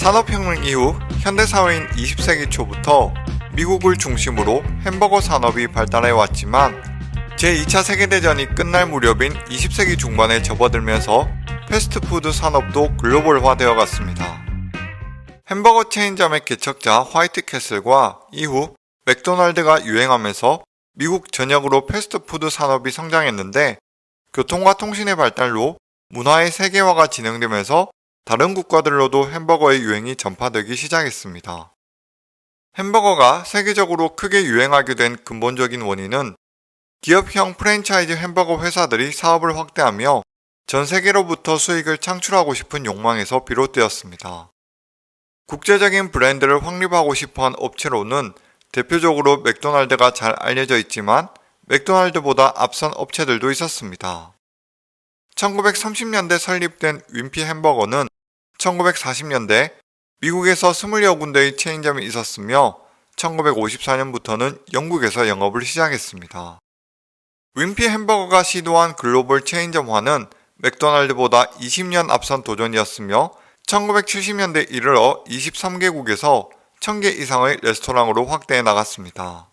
산업혁명 이후 현대사회인 20세기 초부터 미국을 중심으로 햄버거 산업이 발달해 왔지만 제2차 세계대전이 끝날 무렵인 20세기 중반에 접어들면서 패스트푸드 산업도 글로벌화되어 갔습니다. 햄버거 체인점의 개척자 화이트캐슬과 이후 맥도날드가 유행하면서 미국 전역으로 패스트푸드 산업이 성장했는데 교통과 통신의 발달로 문화의 세계화가 진행되면서 다른 국가들로도 햄버거의 유행이 전파되기 시작했습니다. 햄버거가 세계적으로 크게 유행하게 된 근본적인 원인은 기업형 프랜차이즈 햄버거 회사들이 사업을 확대하며 전 세계로부터 수익을 창출하고 싶은 욕망에서 비롯되었습니다. 국제적인 브랜드를 확립하고 싶어한 업체로는 대표적으로 맥도날드가 잘 알려져 있지만 맥도날드보다 앞선 업체들도 있었습니다. 1930년대 설립된 윈피 햄버거는 1940년대 미국에서 20여 군데의 체인점이 있었으며 1954년부터는 영국에서 영업을 시작했습니다. 윈피 햄버거가 시도한 글로벌 체인점화는 맥도날드보다 20년 앞선 도전이었으며 1970년대 이르러 23개국에서 1000개 이상의 레스토랑으로 확대해 나갔습니다.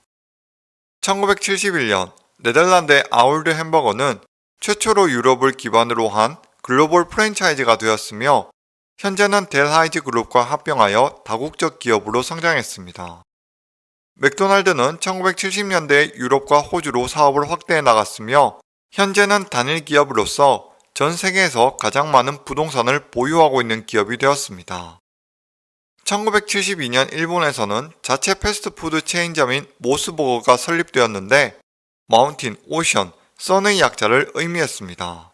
1971년 네덜란드의 아울드 햄버거는 최초로 유럽을 기반으로 한 글로벌 프랜차이즈가 되었으며 현재는 델하이즈 그룹과 합병하여 다국적 기업으로 성장했습니다. 맥도날드는 1970년대 유럽과 호주로 사업을 확대해 나갔으며 현재는 단일 기업으로서 전 세계에서 가장 많은 부동산을 보유하고 있는 기업이 되었습니다. 1972년 일본에서는 자체 패스트푸드 체인점인 모스버거가 설립되었는데 Mountain, Ocean, Sun의 약자를 의미했습니다.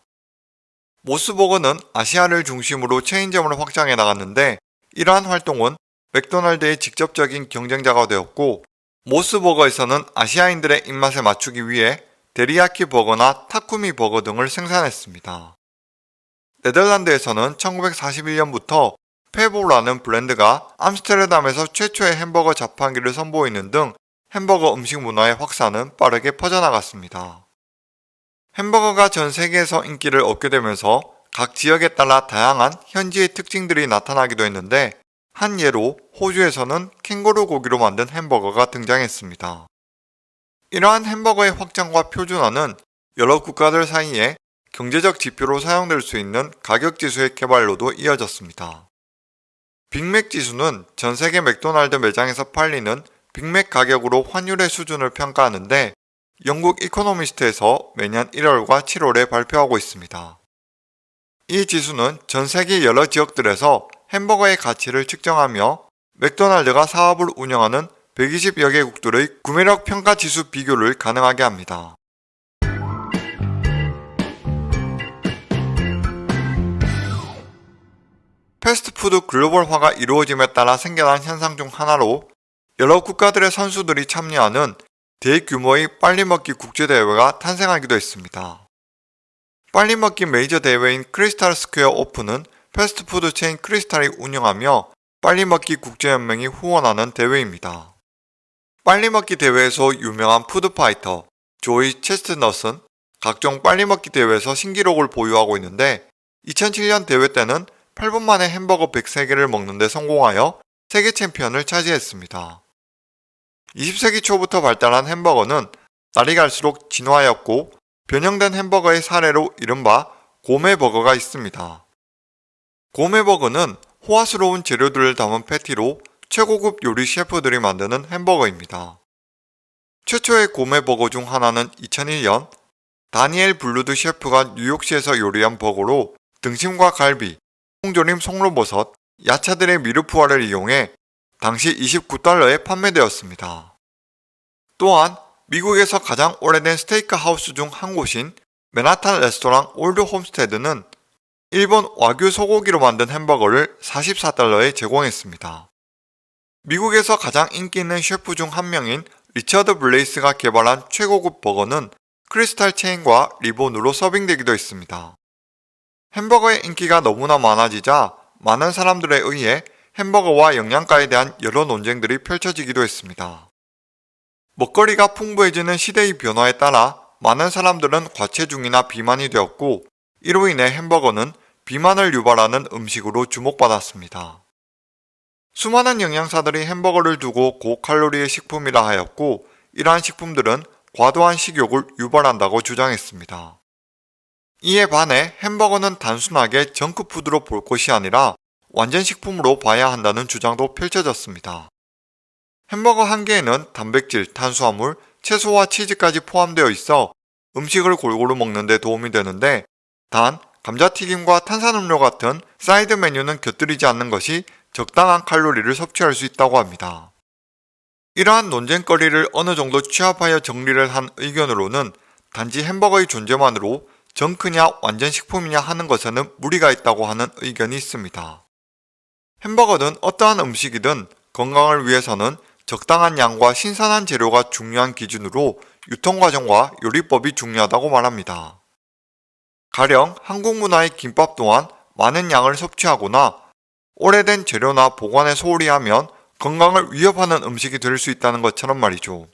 모스버거는 아시아를 중심으로 체인점을 확장해 나갔는데 이러한 활동은 맥도날드의 직접적인 경쟁자가 되었고 모스버거에서는 아시아인들의 입맛에 맞추기 위해 데리야키 버거나 타쿠미 버거 등을 생산했습니다. 네덜란드에서는 1941년부터 페보라는 브랜드가 암스테르담에서 최초의 햄버거 자판기를 선보이는 등 햄버거 음식 문화의 확산은 빠르게 퍼져나갔습니다. 햄버거가 전 세계에서 인기를 얻게 되면서 각 지역에 따라 다양한 현지의 특징들이 나타나기도 했는데 한 예로 호주에서는 캥거루 고기로 만든 햄버거가 등장했습니다. 이러한 햄버거의 확장과 표준화는 여러 국가들 사이에 경제적 지표로 사용될 수 있는 가격 지수의 개발로도 이어졌습니다. 빅맥 지수는 전 세계 맥도날드 매장에서 팔리는 빅맥 가격으로 환율의 수준을 평가하는데 영국 이코노미스트에서 매년 1월과 7월에 발표하고 있습니다. 이 지수는 전 세계 여러 지역들에서 햄버거의 가치를 측정하며 맥도날드가 사업을 운영하는 120여 개국들의 구매력 평가 지수 비교를 가능하게 합니다. 패스트푸드 글로벌화가 이루어짐에 따라 생겨난 현상 중 하나로 여러 국가들의 선수들이 참여하는 대규모의 빨리먹기 국제대회가 탄생하기도 했습니다. 빨리먹기 메이저 대회인 크리스탈 스퀘어 오픈은 패스트푸드 체인 크리스탈이 운영하며 빨리먹기 국제연맹이 후원하는 대회입니다. 빨리먹기 대회에서 유명한 푸드파이터 조이 체스트넛은 각종 빨리먹기 대회에서 신기록을 보유하고 있는데 2007년 대회 때는 8분 만에 햄버거 103개를 먹는데 성공하여 세계 챔피언을 차지했습니다. 20세기 초부터 발달한 햄버거는 날이 갈수록 진화하였고 변형된 햄버거의 사례로 이른바 고메버거가 있습니다. 고메버거는 호화스러운 재료들을 담은 패티로 최고급 요리 셰프들이 만드는 햄버거입니다. 최초의 고메버거 중 하나는 2001년 다니엘 불루드 셰프가 뉴욕시에서 요리한 버거로 등심과 갈비, 통조림 송로버섯, 야채들의 mirepoix를 이용해 당시 29달러에 판매되었습니다. 또한 미국에서 가장 오래된 스테이크 하우스 중 한 곳인 맨하탄 레스토랑 올드 홈스테드는 일본 와규 소고기로 만든 햄버거를 44달러에 제공했습니다. 미국에서 가장 인기 있는 셰프 중 한 명인 리처드 블레이스가 개발한 최고급 버거는 크리스탈 체인과 리본으로 서빙되기도 했습니다. 햄버거의 인기가 너무나 많아지자 많은 사람들에 의해 햄버거와 영양가에 대한 여러 논쟁들이 펼쳐지기도 했습니다. 먹거리가 풍부해지는 시대의 변화에 따라 많은 사람들은 과체중이나 비만이 되었고 이로 인해 햄버거는 비만을 유발하는 음식으로 주목받았습니다. 수많은 영양사들이 햄버거를 두고 고칼로리의 식품이라 하였고 이러한 식품들은 과도한 식욕을 유발한다고 주장했습니다. 이에 반해 햄버거는 단순하게 정크푸드로 볼 것이 아니라 완전 식품으로 봐야 한다는 주장도 펼쳐졌습니다. 햄버거 한 개에는 단백질, 탄수화물, 채소와 치즈까지 포함되어 있어 음식을 골고루 먹는 데 도움이 되는데 단 감자튀김과 탄산음료 같은 사이드 메뉴는 곁들이지 않는 것이 적당한 칼로리를 섭취할 수 있다고 합니다. 이러한 논쟁거리를 어느 정도 취합하여 정리를 한 의견으로는 단지 햄버거의 존재만으로 정크냐 완전 식품이냐 하는 것에는 무리가 있다고 하는 의견이 있습니다. 햄버거는 어떠한 음식이든 건강을 위해서는 적당한 양과 신선한 재료가 중요한 기준으로 유통과정과 요리법이 중요하다고 말합니다. 가령 한국 문화의 김밥 또한 많은 양을 섭취하거나 오래된 재료나 보관에 소홀히 하면 건강을 위협하는 음식이 될 수 있다는 것처럼 말이죠.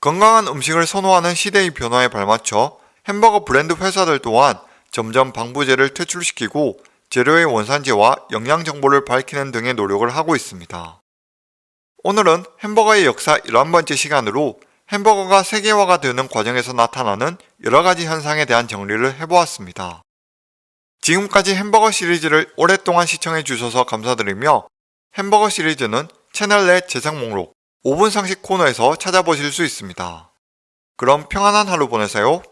건강한 음식을 선호하는 시대의 변화에 발맞춰 햄버거 브랜드 회사들 또한 점점 방부제를 퇴출시키고 재료의 원산지와 영양 정보를 밝히는 등의 노력을 하고 있습니다. 오늘은 햄버거의 역사 11번째 시간으로 햄버거가 세계화가 되는 과정에서 나타나는 여러가지 현상에 대한 정리를 해보았습니다. 지금까지 햄버거 시리즈를 오랫동안 시청해 주셔서 감사드리며 햄버거 시리즈는 채널 내 재생 목록 5분 상식 코너에서 찾아보실 수 있습니다. 그럼 평안한 하루 보내세요.